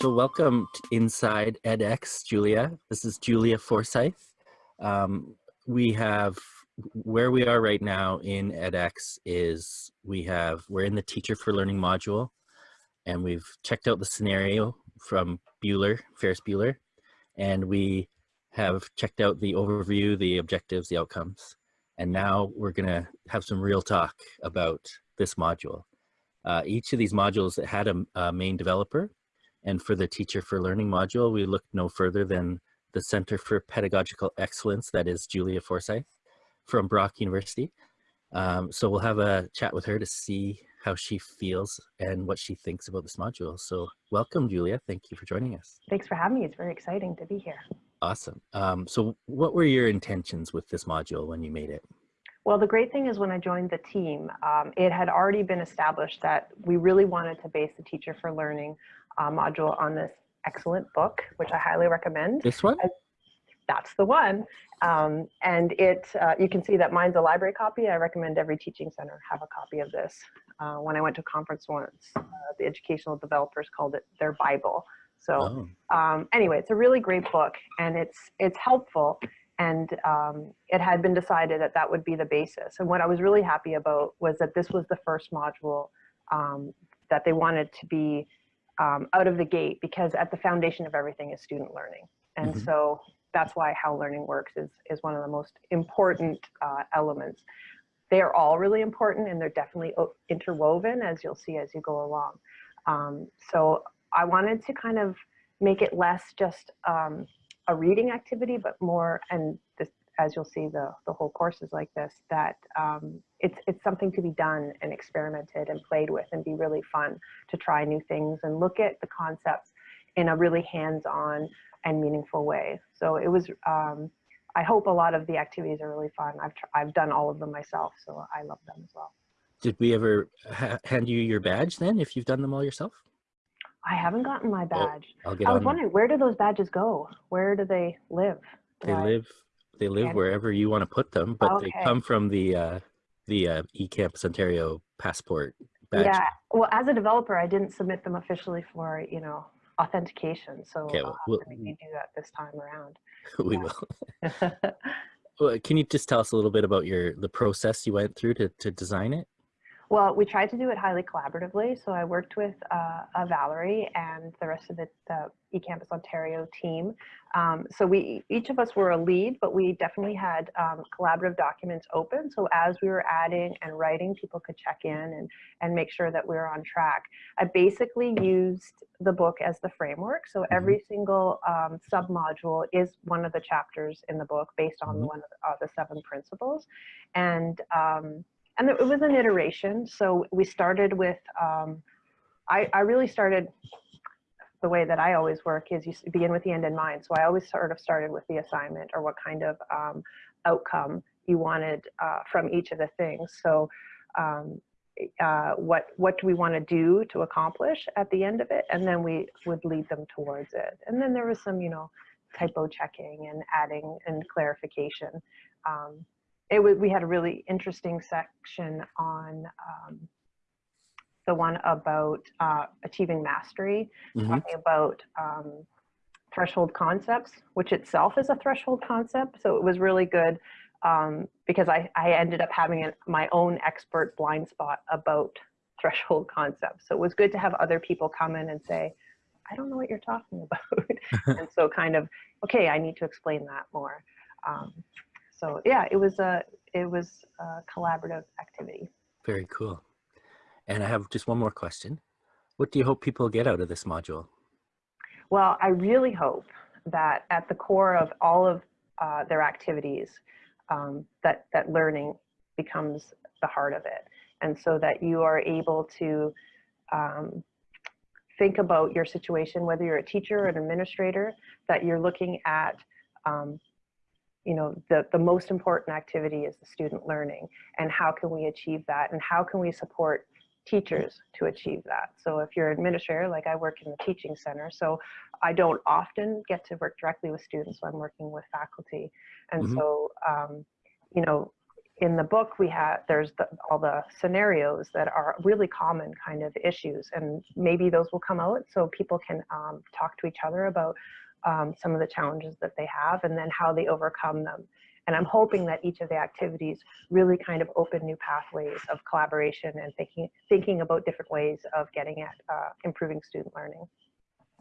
So welcome to Inside edX, Julia. This is Julia Forsyth. Um, we have, where we are right now in edX is we have, we're in the Teacher for Learning module and we've checked out the scenario from Bueller, Ferris Bueller, and we have checked out the overview, the objectives, the outcomes. And now we're gonna have some real talk about this module. Uh, each of these modules had a, a main developer and for the Teacher for Learning module, we looked no further than the Center for Pedagogical Excellence, that is Julia Forsyth from Brock University. Um, so we'll have a chat with her to see how she feels and what she thinks about this module. So welcome, Julia. Thank you for joining us. Thanks for having me. It's very exciting to be here. Awesome. Um, so what were your intentions with this module when you made it? Well, the great thing is when I joined the team, um, it had already been established that we really wanted to base the Teacher for Learning uh, module on this excellent book, which I highly recommend. This one? I, that's the one. Um, and it, uh, you can see that mine's a library copy. I recommend every teaching center have a copy of this. Uh, when I went to a conference once, uh, the educational developers called it their Bible. So oh. um, anyway, it's a really great book and it's, it's helpful and um, it had been decided that that would be the basis. And what I was really happy about was that this was the first module um, that they wanted to be um, out of the gate because at the foundation of everything is student learning. And mm -hmm. so that's why how learning works is, is one of the most important uh, elements. They are all really important and they're definitely interwoven as you'll see as you go along. Um, so I wanted to kind of make it less just um, a reading activity, but more, and this as you'll see the, the whole course is like this, that um, it's, it's something to be done and experimented and played with and be really fun to try new things and look at the concepts in a really hands-on and meaningful way. So it was, um, I hope a lot of the activities are really fun. I've, I've done all of them myself, so I love them as well. Did we ever ha hand you your badge then, if you've done them all yourself? I haven't gotten my badge. I was wondering, where do those badges go? Where do they live? Do they I... live they live wherever you want to put them, but okay. they come from the uh, the uh, eCampus Ontario passport badge. Yeah. Well, as a developer, I didn't submit them officially for you know authentication, so okay, well, we'll, do that this time around. We will. well, can you just tell us a little bit about your the process you went through to to design it? Well, we tried to do it highly collaboratively. So I worked with uh, Valerie and the rest of the, the eCampus Ontario team. Um, so we each of us were a lead, but we definitely had um, collaborative documents open. So as we were adding and writing, people could check in and, and make sure that we were on track. I basically used the book as the framework. So mm-hmm. every single um, sub-module is one of the chapters in the book based on mm -hmm. one of the, uh, the seven principles. And um, and it was an iteration. So we started with, um, I, I really started the way that I always work is you begin with the end in mind. So I always sort of started with the assignment or what kind of um, outcome you wanted uh, from each of the things. So um, uh, what what do we want to do to accomplish at the end of it, and then we would lead them towards it. And then there was some, you know, typo checking and adding and clarification. Um, it was, we had a really interesting section on um, the one about uh, achieving mastery, mm -hmm. talking about um, threshold concepts, which itself is a threshold concept. So it was really good um, because I, I ended up having my own expert blind spot about threshold concepts. So it was good to have other people come in and say, I don't know what you're talking about. and so kind of, okay, I need to explain that more. Um, so yeah, it was a it was a collaborative activity. Very cool. And I have just one more question. What do you hope people get out of this module? Well, I really hope that at the core of all of uh, their activities, um, that, that learning becomes the heart of it. And so that you are able to um, think about your situation, whether you're a teacher or an administrator, that you're looking at um, you know, the, the most important activity is the student learning and how can we achieve that and how can we support teachers to achieve that. So if you're an administrator, like I work in the teaching center, so I don't often get to work directly with students, so I'm working with faculty. And mm -hmm. so, um, you know, in the book, we have there's the, all the scenarios that are really common kind of issues, and maybe those will come out so people can um, talk to each other about um, some of the challenges that they have and then how they overcome them. And I'm hoping that each of the activities really kind of open new pathways of collaboration and thinking thinking about different ways of getting at uh, improving student learning.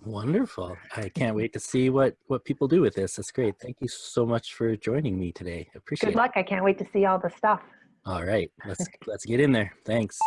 Wonderful. I can't wait to see what, what people do with this. That's great. Thank you so much for joining me today. Appreciate it. Good luck. I can't wait to see all the stuff. All right, let's, let's get in there. Thanks.